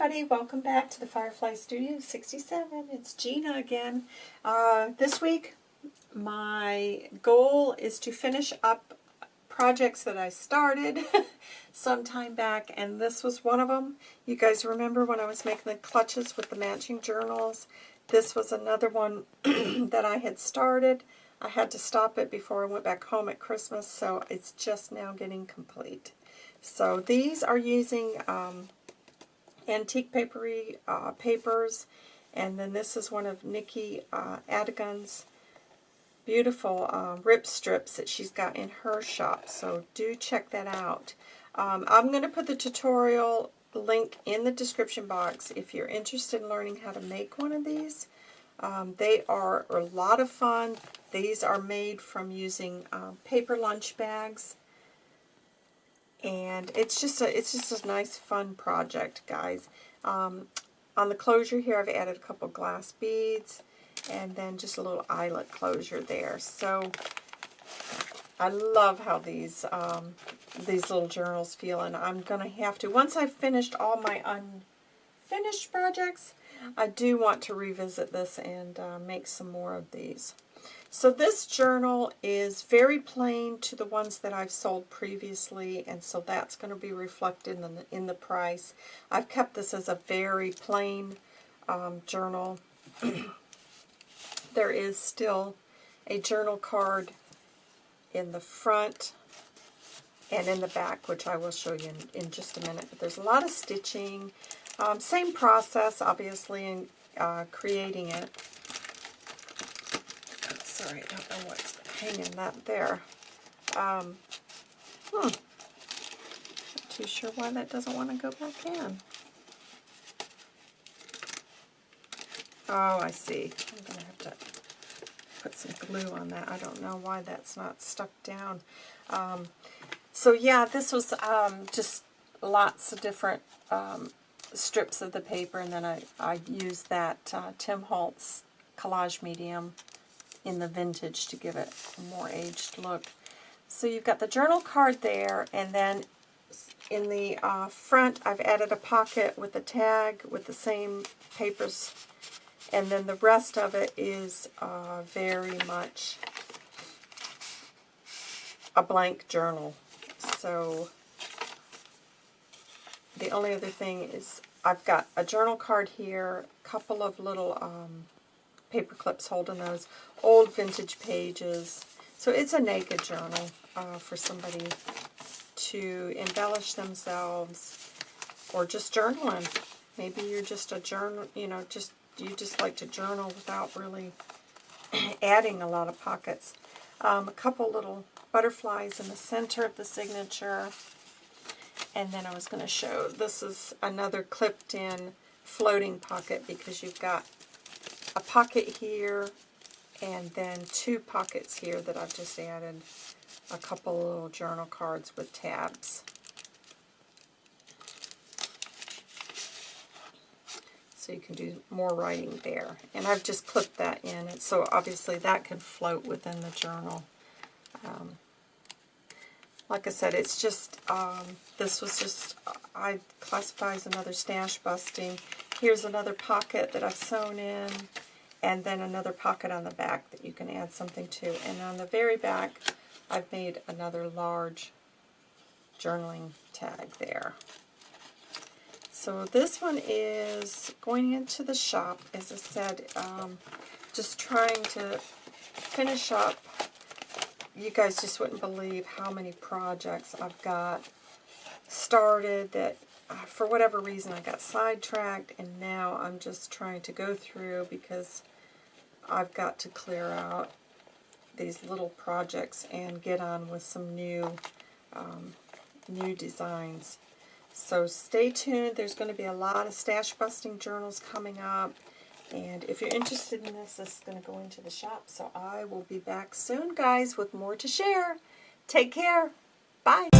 everybody, welcome back to the Firefly Studio 67. It's Gina again. Uh, this week, my goal is to finish up projects that I started some time back, and this was one of them. You guys remember when I was making the clutches with the matching journals? This was another one that I had started. I had to stop it before I went back home at Christmas, so it's just now getting complete. So these are using um, antique papery uh, papers. And then this is one of Nikki uh, Adigan's beautiful uh, rip strips that she's got in her shop. So do check that out. Um, I'm going to put the tutorial link in the description box if you're interested in learning how to make one of these. Um, they are a lot of fun. These are made from using uh, paper lunch bags and it's just a it's just a nice fun project guys. Um, on the closure here I've added a couple glass beads and then just a little eyelet closure there. So I love how these um, these little journals feel and I'm gonna have to once I've finished all my unfinished projects I do want to revisit this and uh, make some more of these so this journal is very plain to the ones that I've sold previously, and so that's going to be reflected in the, in the price. I've kept this as a very plain um, journal. there is still a journal card in the front and in the back, which I will show you in, in just a minute. But there's a lot of stitching. Um, same process, obviously, in uh, creating it sorry, I don't know what's hanging that there. Um, hmm. Not too sure why that doesn't want to go back in. Oh, I see. I'm going to have to put some glue on that. I don't know why that's not stuck down. Um, so yeah, this was um, just lots of different um, strips of the paper, and then I, I used that uh, Tim Holtz collage medium in the vintage to give it a more aged look. So you've got the journal card there, and then in the uh, front I've added a pocket with a tag with the same papers, and then the rest of it is uh, very much a blank journal. So the only other thing is I've got a journal card here, a couple of little um, paper clips holding those old vintage pages. So it's a naked journal uh, for somebody to embellish themselves or just journaling. Maybe you're just a journal, you know, just you just like to journal without really adding a lot of pockets. Um, a couple little butterflies in the center of the signature. And then I was going to show, this is another clipped in floating pocket because you've got a pocket here, and then two pockets here that I've just added a couple little journal cards with tabs. So you can do more writing there. And I've just clipped that in, and so obviously that can float within the journal. Um, like I said, it's just, um, this was just, I classify as another stash busting. Here's another pocket that I've sewn in and then another pocket on the back that you can add something to. And on the very back, I've made another large journaling tag there. So this one is going into the shop, as I said, um, just trying to finish up. You guys just wouldn't believe how many projects I've got started that uh, for whatever reason I got sidetracked and now I'm just trying to go through because I've got to clear out these little projects and get on with some new um, new designs. So stay tuned. There's going to be a lot of stash busting journals coming up. And if you're interested in this, this is going to go into the shop. So I will be back soon, guys, with more to share. Take care. Bye.